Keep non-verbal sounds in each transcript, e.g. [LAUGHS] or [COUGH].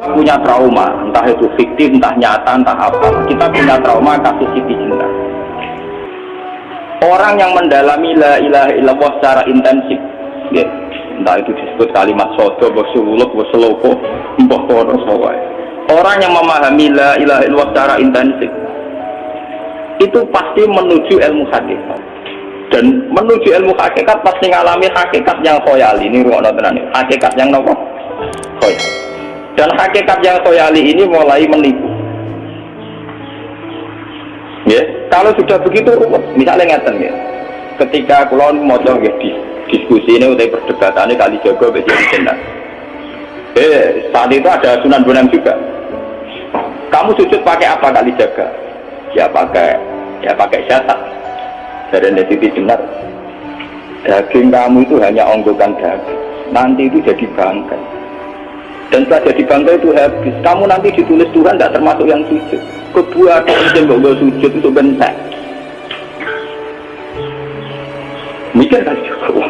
punya trauma, entah itu fiktif, entah nyata, entah apa. Kita punya trauma kasus Siti Jenar. Orang yang mendalami la ilaha illallah secara intensif, ya, entah itu disebut kalimat sodo, bosuluk, boseloko, mbah kono Orang yang memahami la ilaha illallah secara intensif, itu pasti menuju ilmu hakikat. Dan menuju ilmu hakikat pasti ngalami hakikat yang khoyali. Ini ruang tenan Hakikat yang nopo? Khoyali dan hakikat yang soyali ini mulai menipu. Ya kalau sudah begitu misalnya ngeten ya. Ketika kulon mau ya, di diskusi ini udah perdebatan ini kali jago jadi jenak eh saat itu ada sunan bonang juga. Kamu sujud pakai apa kali jaga? Ya pakai ya pakai jasad dari Nesiti jenar daging kamu itu hanya onggokan daging. Nanti itu jadi bangkai dan setelah jadi bangga itu habis. Kamu nanti ditulis Tuhan tidak termasuk yang sujud. Kedua ada yang gak sujud itu bentek mikir kan? Juga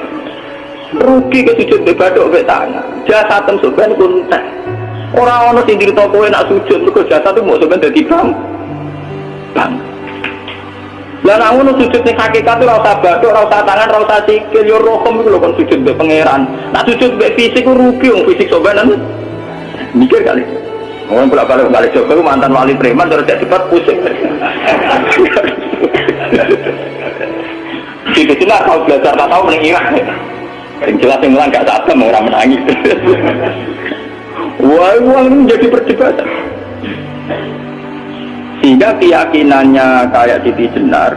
rugi ke sujud ke badok ke tanah jasa tem sebenarnya pun orang-orang yang diri toko nak sujud ke jasa itu mau sebenarnya jadi bang. Bang. Lah namun sujud nih hakikat itu rasa badok, rasa tangan, rasa sikil, yo rohom itu loh kan sujud be pangeran. Nak sujud be fisik rugi, om fisik sobanan mikir kali Ngomong pula balik kali Joko mantan wali preman terus jadi cepat pusing. [LAUGHS] Itu jelas kalau belajar tak tahu hilang. Yang jelas yang bilang gak sadar orang menangis. Wah, [LAUGHS] uang ini menjadi perdebatan. Sehingga keyakinannya kayak Siti Jenar,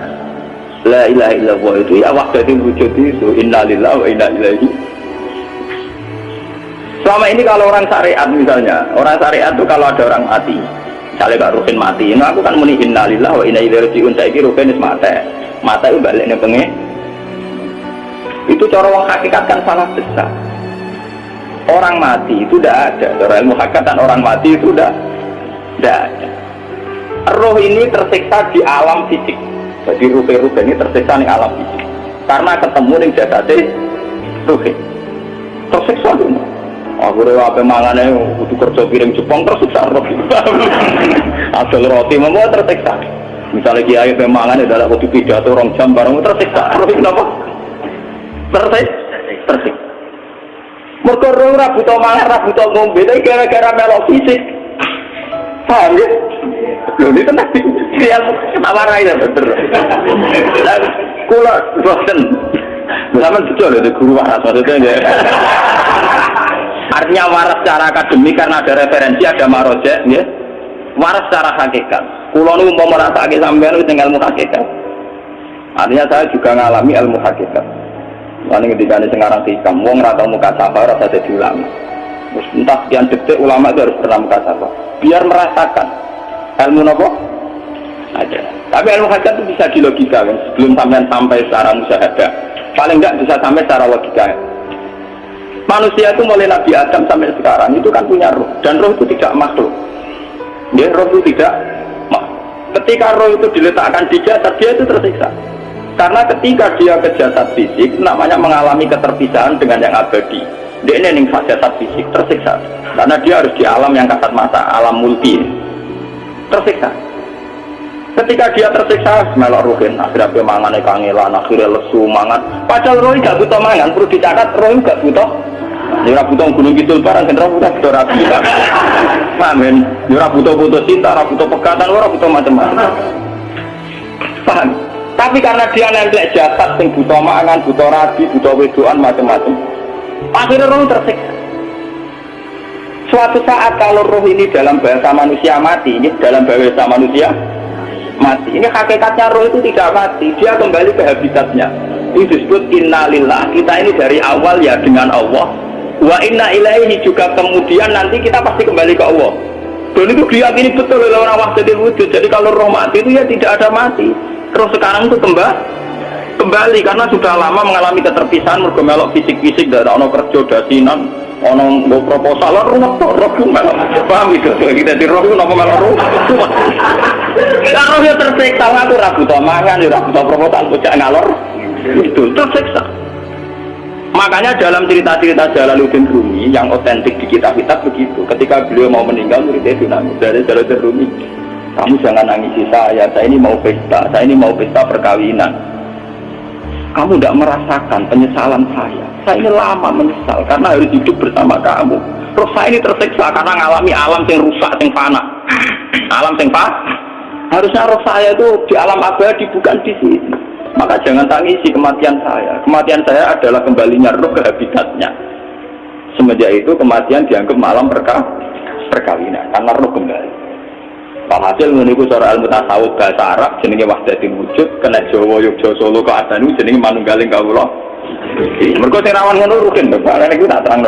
La ilaha illallah itu ya waktu itu wujud itu innalillahi wa inna ilaihi Selama ini kalau orang syariat misalnya, orang syariat itu kalau ada orang mati, misalnya Kak Rukin mati, nah aku kan muni innalillah wa inna ilaihi rajiun, saya kira Rukin mati, mata itu balik pengen. Itu cara orang hakikat kan salah besar. Orang mati itu tidak ada, cara ilmu hakikat orang mati itu tidak tidak ada. Roh ini tersiksa di alam fisik, jadi ruh-ruh ini tersiksa di alam fisik, karena ketemu dengan jasadnya ruh tersiksa dulu akhirnya apa mangane butuh kerja piring Jepang tersiksa roti [LAUGHS] asal roti membuat tersiksa. Misalnya kiai apa mangane adalah butuh pidato orang jam bareng tersiksa. Roti kenapa tersiksa. Tersiksa. Mereka orang rabu tau mangan rabu tau ngombe tapi gara-gara melok fisik. Paham ya? Loh, ini tenang. Dia tawarai ya bener. Kula bosen. Sama betul itu guru waras maksudnya Artinya waras secara akademik karena ada referensi, ada marojek, ya. Waras secara hakikat. Kulo nu mau merasa sampean itu ilmu hakikat. Artinya saya juga ngalami ilmu hakikat. Lalu ketika ini sekarang hikam, wong rata muka sabar rasa jadi ulama. Terus entah sekian detik ulama itu harus pernah muka sabar. Biar merasakan ilmu nopo ada. Tapi ilmu hakikat itu bisa dilogika kan. Sebelum sampean sampai secara musyahadah, paling enggak bisa sampai secara logika manusia itu mulai Nabi Adam sampai sekarang itu kan punya roh dan roh itu tidak makhluk. Ya roh itu tidak makhluk ketika roh itu diletakkan di jasad dia itu tersiksa. Karena ketika dia ke jasad fisik namanya mengalami keterpisahan dengan yang abadi. Dia ini yang jasad fisik tersiksa. Karena dia harus di alam yang kasat mata alam multi. Tersiksa ketika dia tersiksa melok ruhin akhirnya dia mangan kangelan akhirnya lesu mangan padahal roh gak butuh mangan perlu dicatat roh gak butuh Ya butuh gunung kidul barang kan butuh butuh rapi. Amin. Ya butuh butuh cinta, ora butuh pegatan, ora butuh macam-macam. Paham? Tapi karena dia nempel jasad sing butuh mangan, butuh rabi, butuh wedoan macam-macam. Akhirnya roh tersiksa. Suatu saat kalau roh ini dalam bahasa manusia mati, ini dalam bahasa manusia mati. Ini hakikatnya roh itu tidak mati, dia kembali ke habitatnya. Ini disebut innalillah. Kita ini dari awal ya dengan Allah, wa inna ilaihi juga kemudian nanti kita pasti kembali ke Allah. Dan itu diyakini betul oleh orang wahdatul wujud. Jadi kalau roh mati itu ya tidak ada mati. Terus sekarang itu kembali kembali. Karena sudah lama mengalami keterpisahan mergo melok fisik-fisik dari ono kerja dasinan ono mau proposal roh roh melok. Paham itu kita di roh nopo melok roh kan roh ya tersiksa aku ragu to mangan bocah ngalor itu tersiksa Makanya dalam cerita-cerita Jalaluddin Rumi yang otentik di kitab-kitab begitu. Ketika beliau mau meninggal muridnya itu nangis dari Jalaluddin Rumi. Kamu jangan nangisi saya, saya ini mau pesta, saya ini mau pesta perkawinan. Kamu tidak merasakan penyesalan saya. Saya ini lama menyesal karena harus hidup bersama kamu. Terus saya ini tersiksa karena mengalami alam yang rusak, yang fana. Alam yang fana. Harusnya roh saya itu di alam abadi bukan di sini. Maka jangan tangisi kematian saya. Kematian saya adalah kembalinya roh ke habitatnya. Semenjak itu kematian dianggap malam perka perkawinan karena roh kembali. Hasil menurut seorang ilmu tasawuf bahasa Arab jenenge wahdatin wujud kena Jawa Yogyakarta Solo ke Adanu jenenge manunggaling kawula. Mergo sing rawan ngono rugen Pak. Nek tak terang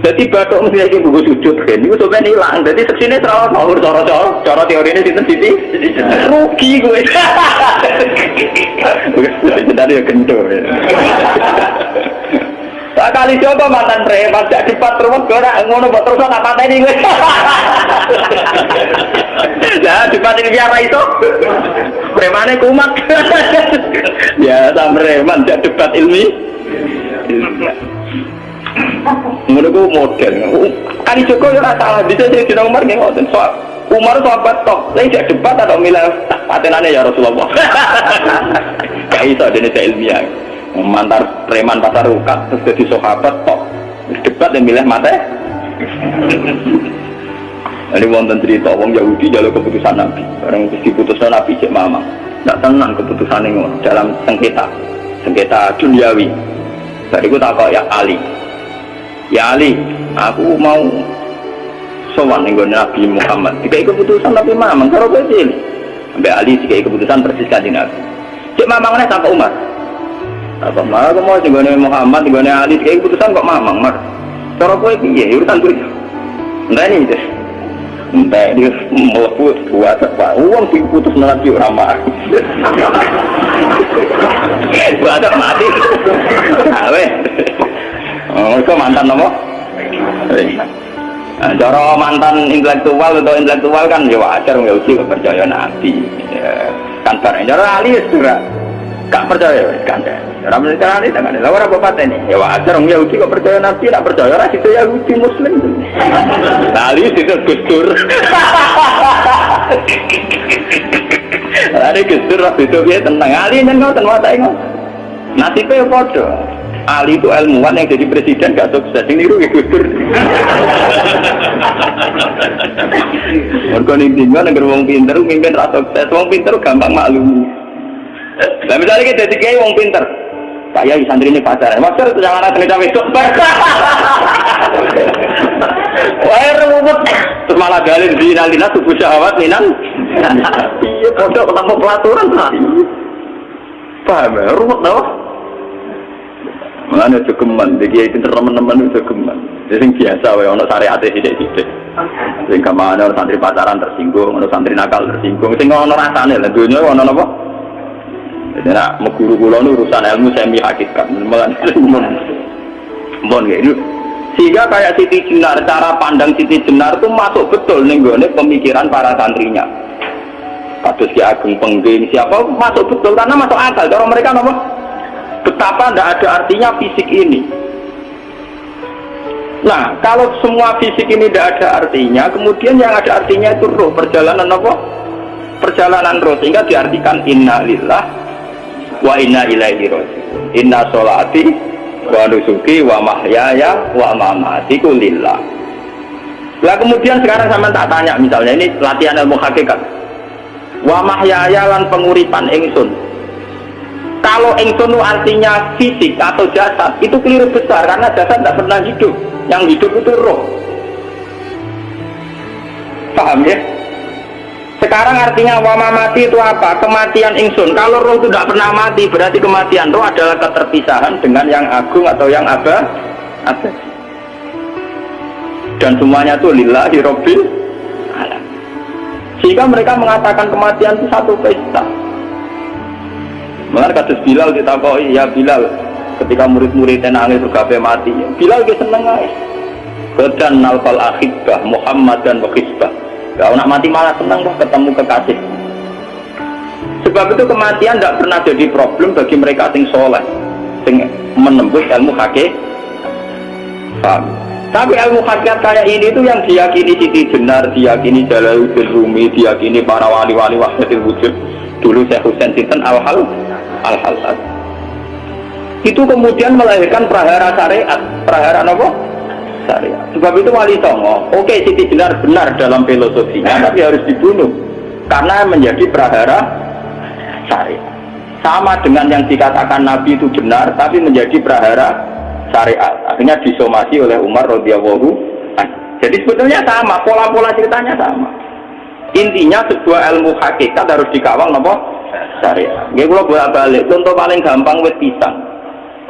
jadi batuk mesti lagi buku sujud kan, itu sebenarnya hilang. Jadi seksine selalu ngawur cara-cara, cara teori ini sinten sini, rugi gue. Jadi ya kentur. Tak kali coba mantan preman, tidak dipat terus gue ngono buat terus nggak patah ini gue. Nah, dipat ini biara itu, premannya kumat. Ya, sama preman, tidak debat ilmi. Menurutku model. Kali Joko ya salah. Bisa jadi tidak Umar nggak. Soal Umar sahabat toh. Saya tidak debat atau milah patenannya ya Rasulullah. [LAUGHS] Gak dia tidak ilmiah. Mantar preman pasar rukat terus jadi sahabat toh. Debat dan milih mata. [LAUGHS] Ini wonten cerita wong Yahudi jalur keputusan Nabi. Barang diputuskan Nabi cek mama. Tidak tenang keputusan ini dalam sengketa. Sengketa duniawi. Dari itu tak ya Ali ya Ali aku mau sowan nih Nabi Muhammad. Jika keputusan Nabi Muhammad kalau kecil sampai Ali jika keputusan persis kanjeng Nabi. Cek mamang nih sampai Umar. Apa malah aku mau juga Muhammad juga Ali jika keputusan kok mamang mar? Cara gue piye? Urusan gue entah ini deh entah dia meleput buat apa? Uang diputus nanti orang mah [LAUGHS] buat mati awe mereka mantan nopo Nah, cara mantan intelektual atau intelektual kan ya wajar nggak uji percaya nabi ya, kan barang cara ahli ya gak percaya kan cara menurut ahli kan ada lawan apa ini ya wajar nggak uji kok percaya nabi tidak percaya. Ras itu ya uji muslim. Ahli itu gustur ada gustur ras itu dia tenang. Ahli dan nggak tenang mata ingat. Nasibnya bodoh Ali itu ilmuwan yang jadi presiden gak sukses ini rugi gugur mereka nih tinggal negara wong pinter mimpin rasa sukses wong pinter gampang maklum nah misalnya kita jadi kayak wong pinter Pak Yai santri ini pacaran, maksud itu jangan ada cawe itu. Wah rumput, terus malah galin di nalina tubuh syahwat minan. Iya, bodoh ketemu pelaturan. Paham ya, rumput tau? Mana jogeman, dia kiai pinter teman-teman itu jogeman. Jadi biasa, wae ono syariat sidik sidik. Sing ke mana ono santri pacaran tersinggung, ono santri nakal tersinggung. Sing ono rasane lah, dunia ono apa? Jadi nak meguru kulo urusan ilmu semi hakikat, malah mon ini. Sehingga kayak Siti Jenar, cara pandang Siti Jenar itu masuk betul nih pemikiran para santrinya. Kados Ki Ageng Pengging siapa masuk betul karena masuk akal. Kalau mereka nomor betapa tidak ada artinya fisik ini. Nah kalau semua fisik ini tidak ada artinya kemudian yang ada artinya itu roh perjalanan apa? perjalanan roh sehingga diartikan inna lillah wa inna ilaihi rojiun inna sholati wa nusuki wa mahyaya wa mamatiku lillah. Lah kemudian sekarang sama tak tanya misalnya ini latihan ilmu hakikat. Wa mahyaya lan penguripan ingsun kalau ingsun artinya fisik atau jasad itu keliru besar karena jasad tidak pernah hidup. Yang hidup itu roh. Paham ya? Sekarang artinya wama mati itu apa? Kematian ingsun kalau roh itu tidak pernah mati berarti kematian roh adalah keterpisahan dengan yang agung atau yang apa ada dan semuanya itu lillahi robbil sehingga mereka mengatakan kematian itu satu pesta Mengenai kasus Bilal ditakoi, ya Bilal ketika murid-muridnya nangis bergabe mati. Bilal dia seneng aja. Kedan nalfal akhibah Muhammad dan wakisbah. Gak nak mati malah seneng kok ketemu kekasih. Sebab itu kematian tidak pernah jadi problem bagi mereka sing soleh. sing menembus ilmu paham tapi ilmu hakikat kayak ini itu yang diyakini Siti Jenar, diyakini Jalaluddin Rumi, diyakini para wali-wali wahdatil wujud. Dulu Syekh Husain Sinten al-hal al-hal. Itu kemudian melahirkan prahara syariat. Prahara apa? syariat. Sebab itu wali songo oke Siti Jenar benar dalam filosofinya tapi harus dibunuh. Karena menjadi prahara syariat. Sama dengan yang dikatakan Nabi itu benar tapi menjadi prahara syariat. Akhirnya disomasi oleh Umar radhiyallahu jadi sebetulnya sama pola-pola ceritanya sama intinya sebuah ilmu hakikat harus dikawal nopo syariat. Gue kalau bolak balik contoh paling gampang wet pisang.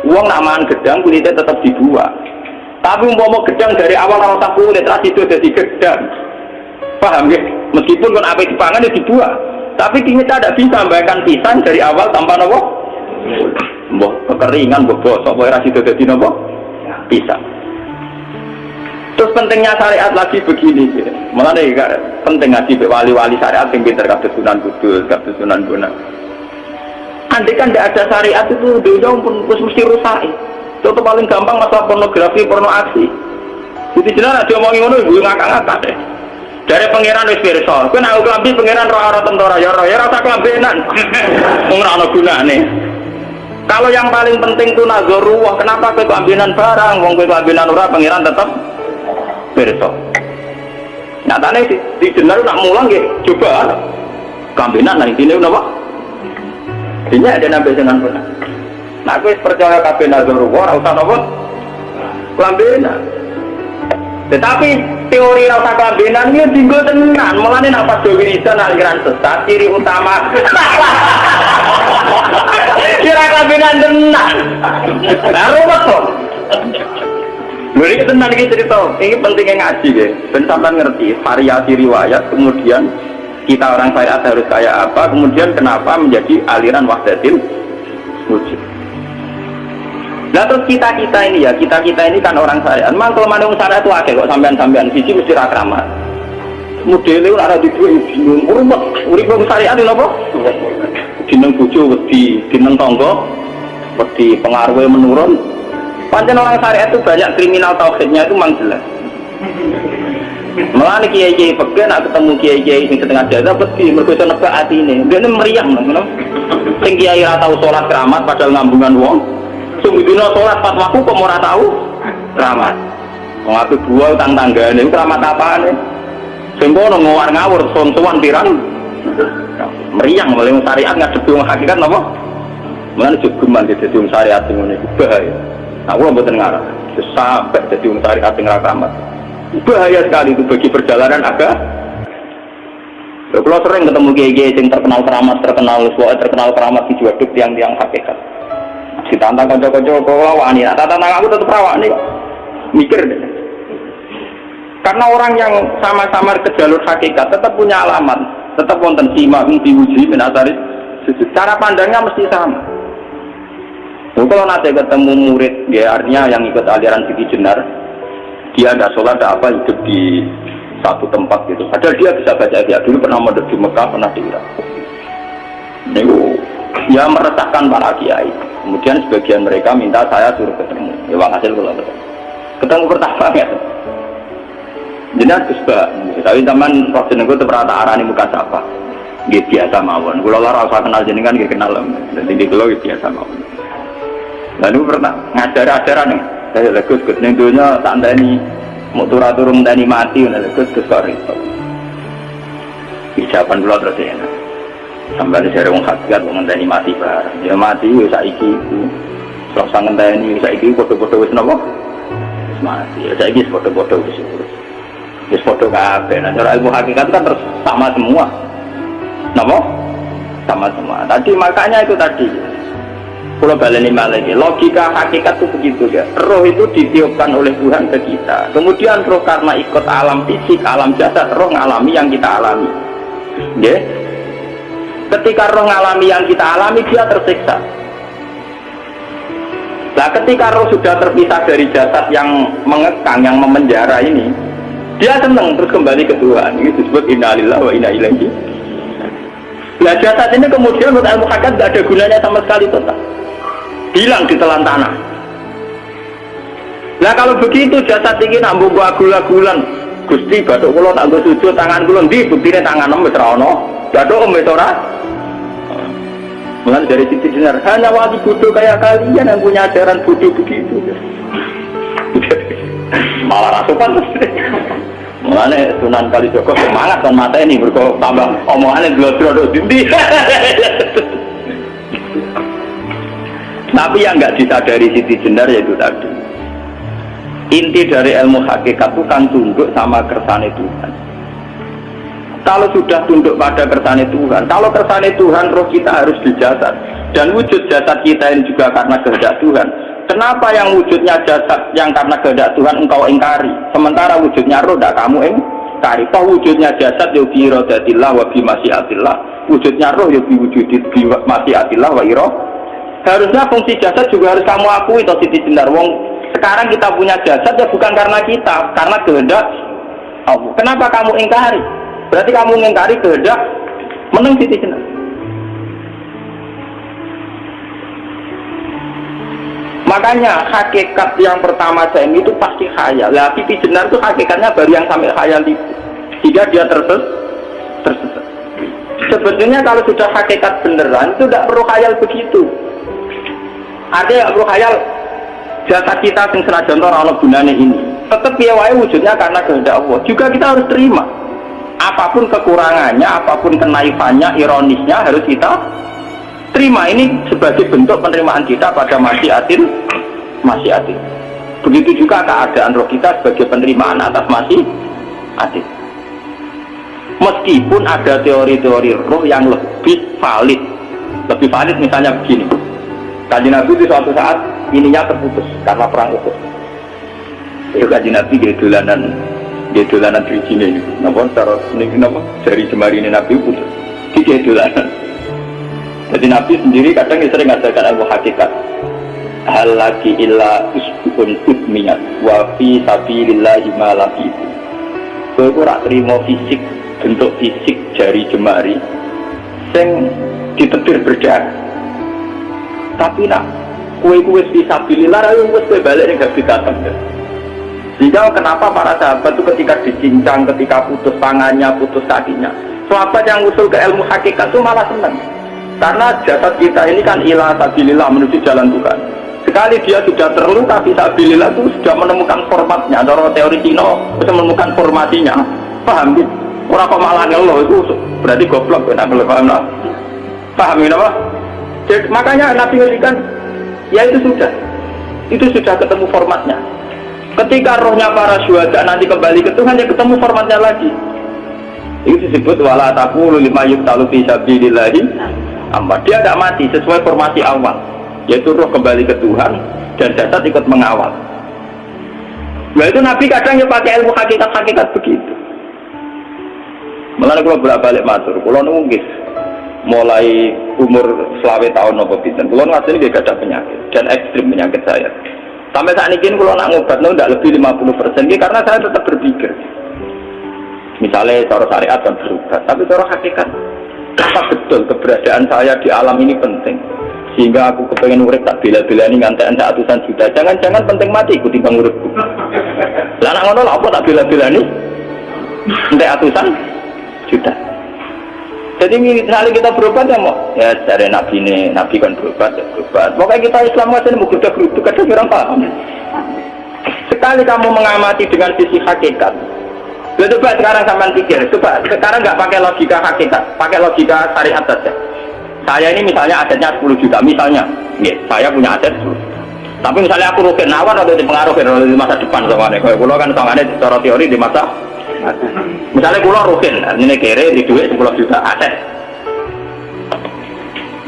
Uang namaan gedang kulitnya tetap dibuat tapi umpama gedang dari awal awal tak kulit terus itu jadi gedang. Paham ya meskipun kan apa dipangan ya dibuat tapi kita tidak bisa membayangkan pisang dari awal tanpa nopo mbok kekeringan mbok bosok mbok rasi itu jadi nopo pisang terus pentingnya syariat lagi begini ya. malah nih penting ngaji wali-wali syariat yang pinter kata sunan kudus kata sunan guna. Andai kan tidak ada syariat itu dunia pun mesti rusak. Contoh paling gampang masalah pornografi porno aksi jadi jelas ada omongin ngono ibu ngakak-ngakak deh. Dari pangeran wis pirsa. Kowe nak klambi pangeran roh ora tentara. Ya roh ya rasa klambenan wong ora ana [LAUGHS] gunane. Kalau yang paling penting itu nazaruwah kenapa kowe klambenan barang? Wong kowe klambenan ora pangeran tetap pirsa. Nyatane di, di jenar nak mulang nggih coba klambenan nah intine napa? Ini ada nabi dengan benar nah kowe percaya kabeh nazaruwah ora usah napa? Klambenan tetapi teori rasa kelambenan ini tinggal tenan malah ini apa wiridan aliran sesat ciri utama. [LAUGHS] Kira kelambenan tenan. Nah kok Luri tenan iki cerita, ini pentingnya ngaji ya. Ben sampean ngerti variasi riwayat, kemudian kita orang syariat harus kayak apa, kemudian kenapa menjadi aliran wahdatin wujud. Nah terus kita kita ini ya kita kita ini kan orang syariat. Memang kalau mana syariat itu akeh kok sampean sampean sisi mesti rakramat. Modelnya ada di dua bingung. Urut urip wong syariat itu apa? Dineng bojo wedi, dineng tonggo wedi pengaruhnya menurun. Pancen orang syariat itu banyak kriminal tauhidnya itu memang jelas. Malah kiai kiai pegel nak ketemu kiai kiai sing setengah jaga pasti mereka bisa nebak hati ini. Dia ini meriang, loh, Sing kiai ratau sholat keramat padahal ngambungan wong. Sungguh dino sholat pas waktu kok tahu keramat. Wong aku dua utang tangga ini keramat apa nih? Sempono ngawar ngawur sontuan pirang. Meriang mulai syariat nggak wong hakikat napa? Mana cukuman di jadi syariat ngene bahaya. Aku lo mboten ngarah. Sampai jadi wong syariat sing keramat. Bahaya sekali itu bagi perjalanan agak kalau sering ketemu kiai-kiai yang terkenal keramat, terkenal suara, terkenal keramat di juaduk tiang-tiang hakikat. Ditantang kocok-kocok kalau wani nah tantang aku tetap rawani kok. Mikir deh. Karena orang yang sama-sama ke jalur hakikat tetap punya alamat tetap wonten simak diuji menatari cara pandangnya mesti sama Kalau nanti ketemu murid ya artinya yang ikut aliran Siti Jenar dia ada sholat ada apa hidup di satu tempat gitu. Padahal dia bisa baca dia dulu pernah mondok di Mekah pernah di Irak. Ini ya meresahkan para kiai. Kemudian sebagian mereka minta saya suruh ketemu. Ya hasil kalau ketemu. Ketemu pertama ya aku suka tapi teman waktu itu terperata arah muka siapa? Gitu biasa mawon. Kalau lara usah kenal jenengan gitu kenal. Jadi di kalau biasa mawon lalu pernah ngajar ajaran nih. Saya legus gus nih dunia tanda ini mau turun turun tani mati udah legus gus kok Ijaban pulau terus ya sampai dari wong hakikat wong ngenteni mati bareng. Ya mati wis saiki iku sok sang ngenteni saiki foto-foto wis wis mati. Ya saiki foto-foto wis wis foto kabeh. Nah cara ilmu hakikat kan terus sama semua. Napa? Sama semua. Tadi makanya itu tadi kalau baleni lagi logika hakikat itu begitu ya. Roh itu ditiupkan oleh Tuhan ke kita. Kemudian roh karena ikut alam fisik alam jasad roh ngalami yang kita alami. Ya ketika roh ngalami yang kita alami dia tersiksa. Nah ketika roh sudah terpisah dari jasad yang mengekang yang memenjara ini dia senang terus kembali ke Tuhan. Ini disebut innalillah wa inna ilaihi nah jasad ini kemudian menurut ilmu hakikat tidak ada gunanya sama sekali total hilang di tanah. Nah kalau begitu jasad ini nak gua gula-gulan Gusti batuk kula tak sujud tangan kula ndi? Buktine tangan wis ra ono. Batuk wis ora? Mulai dari sisi jenar, hanya waktu bodoh kayak kalian yang punya ajaran bodoh begitu. [LAUGHS] Malah rasukan Mulane Sunan Kalijogo semangat kan mata ini berko tambah omongannya dulu-dulu dindi. [LAUGHS] Tapi yang nggak disadari Siti Jenar yaitu tadi. Inti dari ilmu hakikat itu kan tunduk sama kersane Tuhan. Kalau sudah tunduk pada kersane Tuhan, kalau kersane Tuhan roh kita harus dijasad dan wujud jasad kita ini juga karena kehendak Tuhan Kenapa yang wujudnya jasad yang karena kehendak Tuhan engkau ingkari? Sementara wujudnya roh tidak kamu ingkari. Toh wujudnya jasad ya bi iradatillah wa bi. Wujudnya roh ya bi wujudit bi wa iro. Harusnya fungsi jasad juga harus kamu akui toh Siti Jendar. Wong sekarang kita punya jasad ya bukan karena kita, karena kehendak Allah. Kenapa kamu ingkari? Berarti kamu ingkari kehendak menang Siti Jendar. Makanya hakikat yang pertama saya itu pasti khayal. Lah pipi jenar itu hakikatnya baru yang sampai khayal itu. Sehingga dia terses tersesat. Sebetulnya kalau sudah hakikat beneran itu tidak perlu khayal begitu. Yang perlu khayal jasa kita yang senajan orang gunanya ini. Tetap ya wujudnya karena kehendak Allah. Juga kita harus terima. Apa pun kekurangannya, apa pun kenaifannya, ironisnya harus kita terima ini sebagai bentuk penerimaan kita pada masyiatin masyiatin begitu juga keadaan roh kita sebagai penerimaan atas masih atin meskipun ada teori-teori roh yang lebih valid lebih valid misalnya begini kaji nabi itu suatu saat ininya terputus karena perang Uhud itu kaji nabi dia dolanan dia dolanan di sini namun taruh ini kenapa dari jemari ini nabi putus dia dolanan jadi Nabi sendiri kadang sering ngajarkan ilmu hakikat. Hal lagi illa usbun utmiyat wa fi sabilillahi ma itu. Kowe ora terima fisik bentuk fisik jari jemari sing ditetir berdarah. Tapi nak kue kue bisa sabilillah ayo wis kowe balik ning habitatem. Sehingga kenapa para sahabat itu ketika dicincang, ketika putus tangannya, putus kakinya, sahabat yang usul ke ilmu hakikat itu malah senang karena jasad kita ini kan ilah sabilillah menuju jalan Tuhan. Sekali dia sudah terluka sabilillah itu sudah menemukan formatnya. Kalau teori Cina bisa menemukan formasinya. Paham gitu? Orang kok malah Allah itu berarti goblok boleh paham. Paham apa? Jadi, makanya Nabi ngertikan ya itu sudah. Itu sudah ketemu formatnya. Ketika rohnya para syuhada nanti kembali ke Tuhan, ya ketemu formatnya lagi. Itu disebut wala taqulu lima yuktalu fi sabilillahi amma dia tidak mati sesuai formasi awal yaitu roh kembali ke Tuhan dan jasad ikut mengawal nah itu Nabi kadang ya pakai ilmu hakikat-hakikat begitu Melalui kalau bolak balik matur, kalau nunggis mulai umur selawe tahun nopo pinten, kalau ngasih gak ada penyakit dan ekstrim penyakit saya. Sampai saat ini kalau nak ngobat tidak lebih 50 persen, karena saya tetap berpikir. Misalnya cara syariat dan berubah, tapi cara hakikat apa betul keberadaan saya di alam ini penting? Sehingga aku kepengen urip tak bila-bila ini ngantean atusan juta. Jangan-jangan penting mati ikuti bang uripku. Lah nak ngono apa tak bila-bila ini ngantek atusan juta jadi misalnya kita berobat ya mau ya dari nabi ini nabi kan berobat ya berobat. Pokoknya kita Islam masih mau kerja geruduk kadang orang paham. Sekali kamu mengamati dengan sisi hakikat. Ya, coba sekarang sama pikir, coba sekarang nggak pakai logika hakikat, pakai logika syariat saja. Saya ini misalnya asetnya 10 juta, misalnya, ya, saya punya aset 10 tapi misalnya aku rugi nawan atau dipengaruhi di masa depan sama nih, kalau kan sama secara teori di masa misalnya kulo rugi, ini kere di duit 10 juta aset.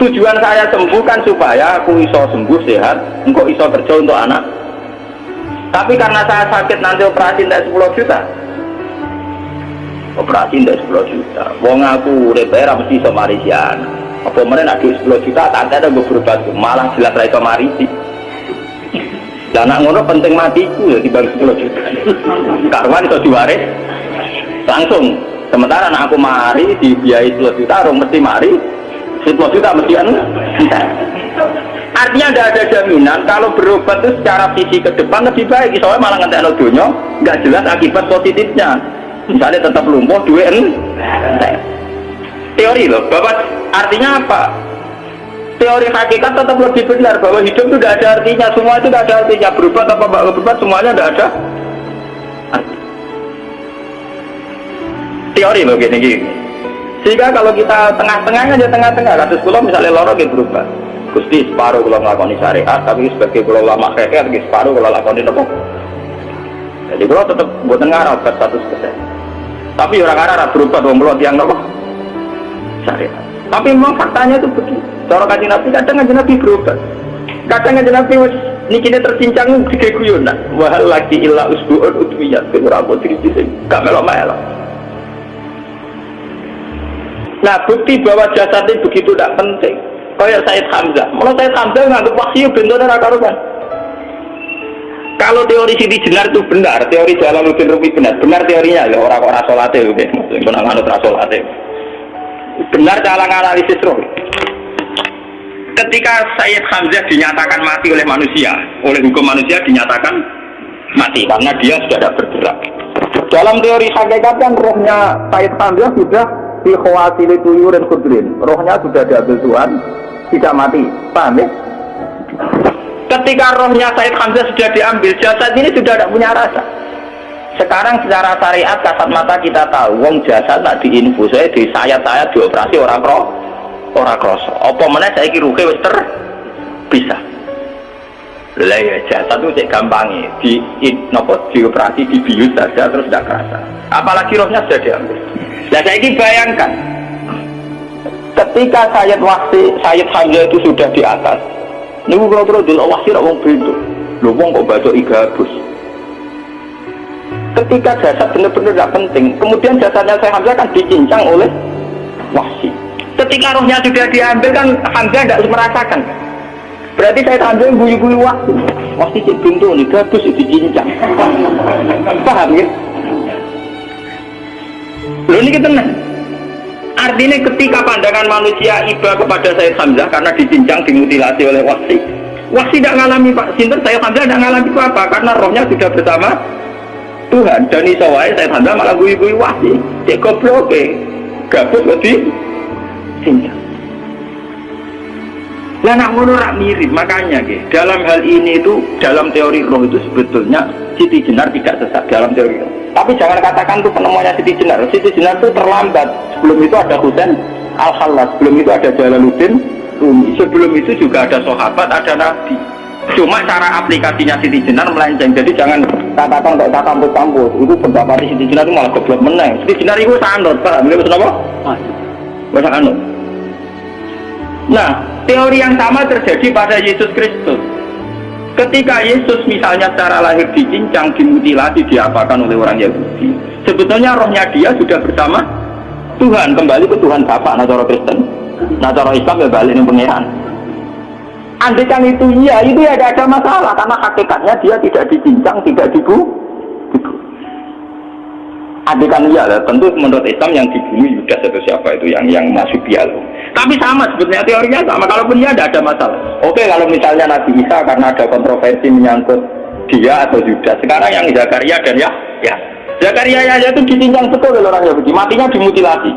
Tujuan saya sembuh kan supaya aku iso sembuh sehat, engkau iso kerja untuk anak. Tapi karena saya sakit nanti operasi tidak 10 juta, operasi tidak 10 juta. Wong aku DPR mesti iso marisian apa mana nak 10 juta tak ada gue berobat malah jelas ra iso marisi dan anak ngono penting matiku ya dibanding 10 juta. [LAUGHS] Karuan itu diwaris. Langsung sementara anak aku mari dibiayai 10 juta orang mesti mari. 10 juta mesti anu. Artinya tidak ada jaminan kalau berobat itu secara visi ke depan lebih baik. Soalnya malah ngantek dunia nggak jelas akibat positifnya. Misalnya tetap lumpuh duit teori loh bapak artinya apa teori hakikat tetap lebih benar bahwa hidup itu tidak ada artinya semua itu tidak ada artinya. Berubah nggak berubah semuanya tidak ada. Teori loh gini gini. Sehingga kalau kita tengah-tengah aja tengah-tengah. Kasus pulau misalnya lorong gitu berubah. Gusti separuh kalau ngelakoni syariat tapi sebagai pulau lama keke lagi separuh kalau lakoni apa jadi pulau tetap buat ngarap 100% tapi orang Arab berubah dong pulau tiang nopo. Syariat. Tapi memang faktanya itu begitu cara kaji nabi kadang kaji nabi berubah kadang kaji nabi ini kini tercincang tiga guyonan wahal lagi ilah usbu'un utwiyat berapa diri gak melok-melok Nah bukti bahwa jasad ini begitu tidak penting. Kayak Said Hamzah. Kalau Said Hamzah nganggap wahyu bentuknya raka karuan. Kalau teori Siti Jenar itu benar, teori Jalaluddin Rumi benar, benar teorinya ya orang-orang sholat itu, maksudnya nganut sholat Benar cara analisis roh. Ketika Sayyid Hamzah dinyatakan mati oleh manusia, oleh hukum manusia dinyatakan mati karena dia sudah tidak bergerak. Dalam teori hakikat kan rohnya Sayyid Hamzah sudah di khawatili tuyurin kudrin. Rohnya sudah diambil Tuhan tidak mati. Paham ya? Ketika rohnya Said Hamzah sudah diambil jasad ini sudah tidak punya rasa. Sekarang secara syariat kasat mata kita tahu wong jasad nak diinfus saya di sayat-sayat dioperasi orang roh orang kroso apa saya kira ruhe wis ter bisa lah ya jasad itu cek gampangnya di nopo dioperasi dibius saja terus tidak kerasa apalagi rohnya sudah diambil Nah saya ini bayangkan ketika Sayyid Wahsi, Sayyid Hamzah itu sudah di atas. Ini kalau terus dulu Wahsi orang begitu. Lu wong kok baca igabus. Ketika jasad benar-benar tidak penting, kemudian jasadnya saya Hamzah kan dicincang oleh Wahsi. Ketika rohnya sudah diambil kan Hamzah tidak merasakan. Berarti saya Hamzah yang guyu-guyu Wahsi. Wahsi cek pintu nih, gabus dicincang. Paham ya? Lo ini tenang. Artinya ketika pandangan manusia iba kepada Sayyid Hamzah karena dicincang, dimutilasi oleh Wasi. Wasi tidak mengalami Pak Sinter, Sayyid Hamzah tidak mengalami apa karena rohnya sudah bersama Tuhan. Dan isowai Sayyid Hamzah malah gui-gui Wasi. Cek goblok gabut lebih cincang. Lah nak ngono rak mirip makanya ke dalam hal ini itu dalam teori roh itu sebetulnya Siti Jenar tidak sesat dalam teori roh. Tapi jangan katakan itu penemuannya Siti Jenar. Siti Jenar itu terlambat. Sebelum itu ada Husain Al Khalas, sebelum itu ada Jalaluddin Rumi, sebelum itu juga ada sahabat, ada nabi. Cuma cara aplikasinya Siti Jenar melenceng. Jadi jangan katakan kok kampus-kampus. Itu pendapat Siti Jenar itu malah goblok meneng. Siti Jenar itu sanut, Pak. Beliau apa? Masa anut. Nah, teori yang sama terjadi pada Yesus Kristus. Ketika Yesus misalnya secara lahir dicincang, dimutilasi, diapakan oleh orang Yahudi. Sebetulnya rohnya dia sudah bersama Tuhan, kembali ke Tuhan Bapak, nah cara Kristen. Nah Islam ya balik ini pengiran. Andikan itu iya, itu ya ada masalah, karena hakikatnya dia tidak dicincang, tidak dibu. Andikan iya, tentu menurut Islam yang dibunuh Yudas atau siapa itu yang yang masuk bialo tapi sama sebetulnya teorinya sama. Kalaupun dia tidak ada masalah. Oke kalau misalnya Nabi Isa karena ada kontroversi menyangkut dia atau Yudas. Sekarang yang Zakaria dan ya, ya. Zakaria ya itu ditincang betul oleh orang Yahudi. Matinya dimutilasi.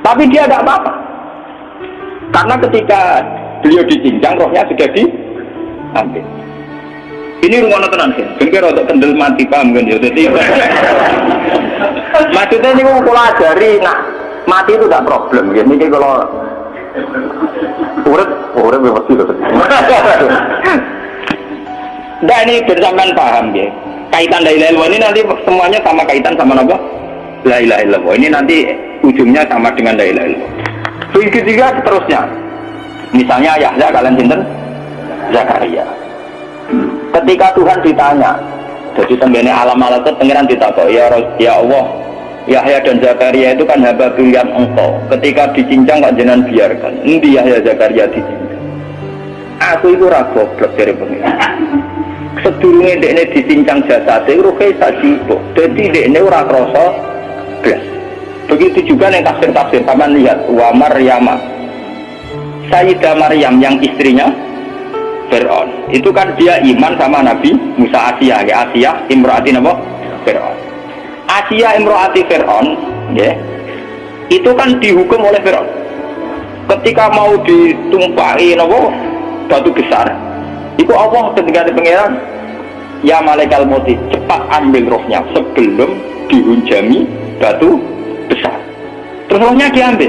Tapi dia tidak apa-apa. Karena ketika beliau dicincang, rohnya sudah diambil. Ini rumah tenan sih. Mungkin untuk kendel mati paham kan ya. Jadi maksudnya ini mau pelajari. Nah, mati itu tidak problem ya ini kalau urut urut mesti loh Nah ini bersamaan paham ya kaitan dari ilaha ini nanti semuanya sama kaitan sama apa? La ilaha illallah. Ini nanti ujungnya sama dengan la ilaha illallah. Begitu juga seterusnya. Misalnya Yahya kalian sinten? Zakaria. Ketika Tuhan ditanya, jadi tenggene alam itu pengiran ditakut ya ya Allah Yahya dan Zakaria itu kan hamba pilihan engkau. Ketika dicincang kok jangan biarkan? Ini Yahya Zakaria dicincang? Aku itu ragu goblok dari pengiran sedurungnya dia ini dicincang jasa itu rukai sajibo jadi ini ora kroso blas. Begitu juga yang tafsir-tafsir sama lihat wa Maryama. Sayyidah Maryam yang istrinya Fir'aun. Itu kan dia iman sama Nabi Musa Asia, ya Asia imroati apa? Fir'aun. Asia imroati Fir'aun, ya. Itu kan dihukum oleh Fir'aun. Ketika mau ditumpahi apa? Batu besar. Itu Allah ketika di pangeran Ya malaikat moti cepat ambil rohnya sebelum dihunjami batu besar. Terus rohnya diambil.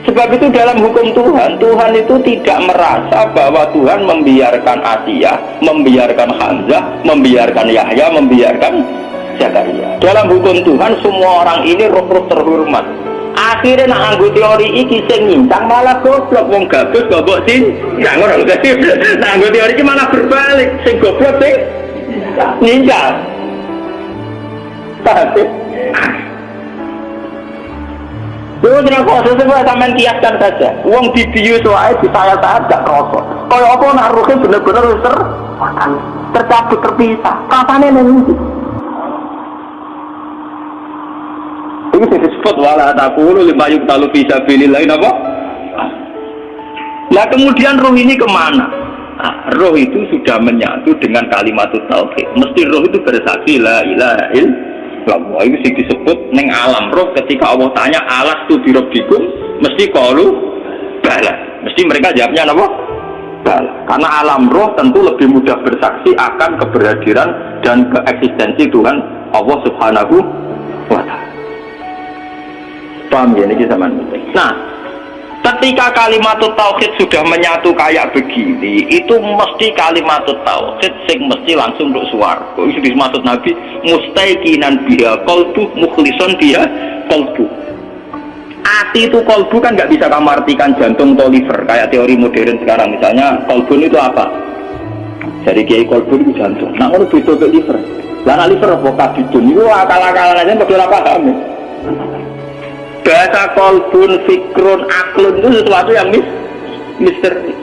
Sebab itu dalam hukum Tuhan, Tuhan itu tidak merasa bahwa Tuhan membiarkan Asia, membiarkan Hamzah, membiarkan Yahya, membiarkan Zakaria. Dalam hukum Tuhan, semua orang ini roh-roh terhormat. Akhirnya nak teori iki sing nyincang malah goblok wong gabus goblok sih. Ya ngono lho Nak teori iki malah berbalik, sing goblok sing nyincang. Tapi Dulu tidak kosong semua sampean kiaskan saja. Uang di bius wae di saya saat gak kroso. Kaya apa nak ruhe bener-bener ter tercabut terpisah. Kapan nanti? Ini disebut wala takulu lima yuk talu bisa pilih lain apa? Nah kemudian roh ini ke mana? Nah, roh itu sudah menyatu dengan kalimat tauhid. Mesti roh itu bersaksi la ilaha illallah Allah itu sih disebut neng alam. Roh ketika Allah tanya alas tu birobbikum mesti kalu bala. Mesti mereka jawabnya apa? Bala. Karena alam roh tentu lebih mudah bersaksi akan keberhadiran dan keeksistensi Tuhan Allah subhanahu wa ta'ala. Paham ya ini nah Ketika kalimat tauhid sudah menyatu kayak begini, itu mesti kalimat tauhid sing mesti langsung untuk suarga. Itu dimaksud Nabi mustaiqinan biha qalbu mukhlison biha qalbu. Ati itu kolbu kan nggak bisa kamu artikan jantung atau liver kayak teori modern sekarang misalnya kolbu itu apa? Jadi kiai kolbu itu jantung. Nah kalau itu liver, karena liver apa kabidun itu akal-akalan aja nggak apa paham bahasa kolbun, fikrun, aklun itu sesuatu yang mis misteri.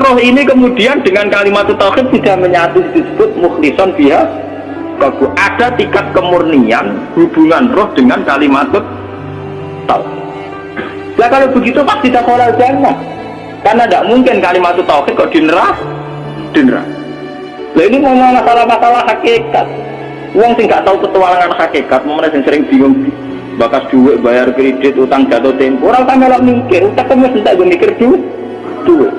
roh ini kemudian dengan kalimat tauhid tidak menyatu disebut mukhlison biha bagus. Ada tingkat kemurnian hubungan roh dengan kalimat tauhid. Nah kalau begitu pasti tak kolal jangan. Karena tidak mungkin kalimat tauhid kok dinera, dinera. Nah ini ngomong masalah-masalah hakikat. Uang sih nggak tahu petualangan hakikat, mana yang sering bingung bakas duit bayar kredit utang jatuh tempo orang tak melok mikir utang kamu tidak gue mikir duit? Duit